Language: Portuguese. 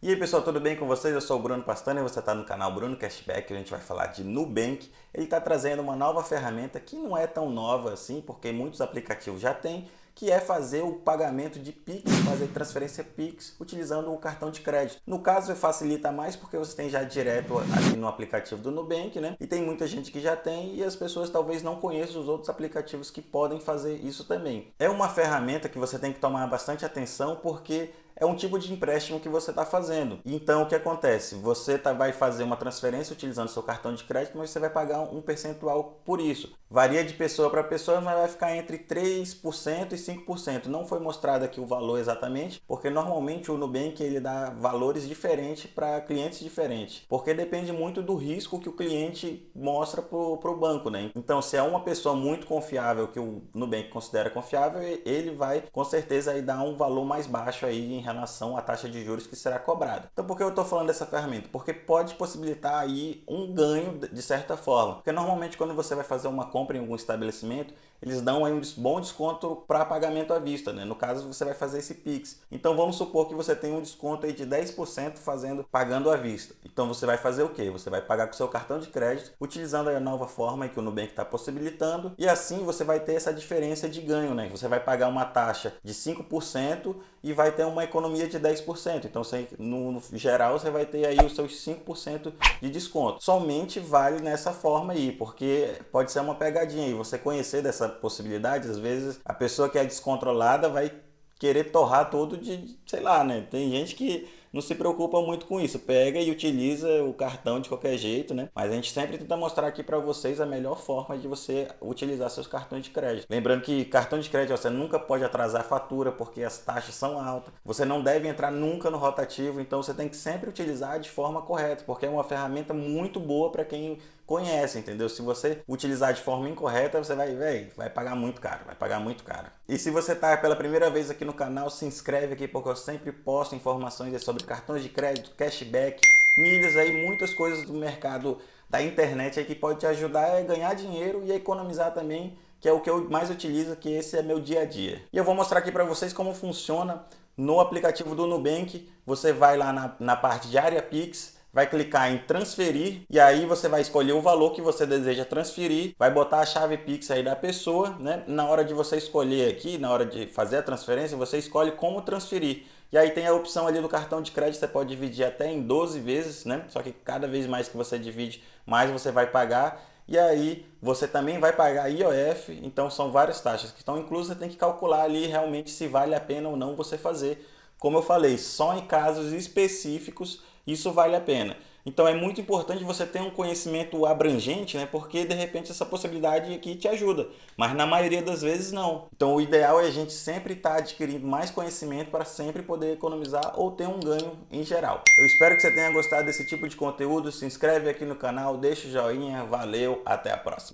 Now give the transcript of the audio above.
E aí pessoal, tudo bem com vocês? Eu sou o Bruno Pastana e você está no canal Bruno Cashback. A gente vai falar de Nubank. Ele está trazendo uma nova ferramenta que não é tão nova assim, porque muitos aplicativos já têm, que é fazer o pagamento de Pix, fazer transferência Pix utilizando o cartão de crédito. No caso, facilita mais porque você tem já direto aqui no aplicativo do Nubank, né? E tem muita gente que já tem e as pessoas talvez não conheçam os outros aplicativos que podem fazer isso também. É uma ferramenta que você tem que tomar bastante atenção porque é um tipo de empréstimo que você está fazendo. Então, o que acontece? Você tá, vai fazer uma transferência utilizando seu cartão de crédito, mas você vai pagar um percentual por isso. Varia de pessoa para pessoa, mas vai ficar entre 3% e 5%. Não foi mostrado aqui o valor exatamente, porque normalmente o Nubank ele dá valores diferentes para clientes diferentes, porque depende muito do risco que o cliente mostra para o banco. Né? Então, se é uma pessoa muito confiável, que o Nubank considera confiável, ele vai com certeza aí dar um valor mais baixo aí em relação à taxa de juros que será cobrada. Então por que eu estou falando dessa ferramenta? Porque pode possibilitar aí um ganho de certa forma. Porque normalmente quando você vai fazer uma compra em algum estabelecimento, eles dão aí um bom desconto para pagamento à vista, né? No caso, você vai fazer esse Pix. Então vamos supor que você tem um desconto aí de 10% fazendo pagando à vista. Então você vai fazer o quê? Você vai pagar com seu cartão de crédito, utilizando a nova forma que o Nubank está possibilitando, e assim você vai ter essa diferença de ganho, né? Você vai pagar uma taxa de 5% e vai ter uma economia de 10%. Então, você, no, no geral, você vai ter aí os seus 5% de desconto. Somente vale nessa forma aí, porque pode ser uma pegadinha aí. Você conhecer dessa possibilidade, às vezes a pessoa que é descontrolada vai querer torrar tudo de, sei lá, né? Tem gente que não se preocupa muito com isso, pega e utiliza o cartão de qualquer jeito, né? Mas a gente sempre tenta mostrar aqui para vocês a melhor forma de você utilizar seus cartões de crédito. Lembrando que cartão de crédito você nunca pode atrasar a fatura porque as taxas são altas. Você não deve entrar nunca no rotativo, então você tem que sempre utilizar de forma correta, porque é uma ferramenta muito boa para quem conhece, entendeu? Se você utilizar de forma incorreta, você vai, véio, vai pagar muito caro, vai pagar muito caro. E se você está pela primeira vez aqui no canal, se inscreve aqui porque eu sempre posto informações sobre cartões de crédito, cashback, milhas aí, muitas coisas do mercado da internet aí que pode te ajudar a ganhar dinheiro e a economizar também, que é o que eu mais utilizo, que esse é meu dia a dia. E eu vou mostrar aqui para vocês como funciona no aplicativo do Nubank. Você vai lá na, na parte de área Pix, vai clicar em transferir e aí você vai escolher o valor que você deseja transferir, vai botar a chave Pix aí da pessoa, né? Na hora de você escolher aqui, na hora de fazer a transferência, você escolhe como transferir. E aí tem a opção ali do cartão de crédito, você pode dividir até em 12 vezes, né? Só que cada vez mais que você divide, mais você vai pagar. E aí você também vai pagar IOF, então são várias taxas que estão inclusas, você tem que calcular ali realmente se vale a pena ou não você fazer. Como eu falei, só em casos específicos isso vale a pena. Então é muito importante você ter um conhecimento abrangente, né? porque de repente essa possibilidade aqui te ajuda, mas na maioria das vezes não. Então o ideal é a gente sempre estar tá adquirindo mais conhecimento para sempre poder economizar ou ter um ganho em geral. Eu espero que você tenha gostado desse tipo de conteúdo, se inscreve aqui no canal, deixa o joinha, valeu, até a próxima.